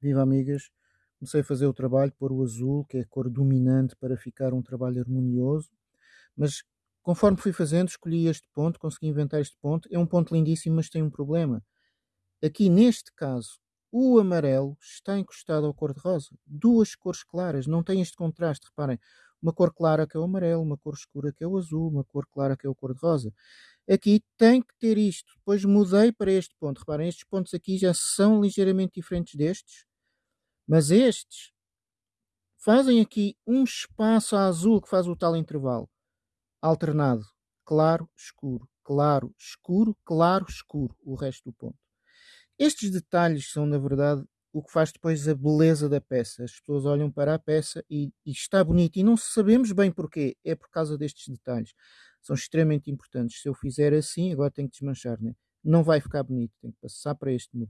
Viva amigas, comecei a fazer o trabalho, pôr o azul, que é a cor dominante para ficar um trabalho harmonioso, mas conforme fui fazendo, escolhi este ponto, consegui inventar este ponto, é um ponto lindíssimo, mas tem um problema. Aqui neste caso, o amarelo está encostado ao cor-de-rosa. Duas cores claras, não tem este contraste, reparem. Uma cor clara que é o amarelo, uma cor escura que é o azul, uma cor clara que é o cor-de-rosa. Aqui tem que ter isto. Depois mudei para este ponto. Reparem, estes pontos aqui já são ligeiramente diferentes destes. Mas estes fazem aqui um espaço azul que faz o tal intervalo. Alternado. Claro, escuro. Claro, escuro, claro, escuro. O resto do ponto. Estes detalhes são, na verdade, o que faz depois a beleza da peça. As pessoas olham para a peça e, e, está bonito e não sabemos bem porquê. É por causa destes detalhes. São extremamente importantes. Se eu fizer assim, agora tenho que desmanchar, né? não vai ficar bonito. Tenho que passar para este modelo.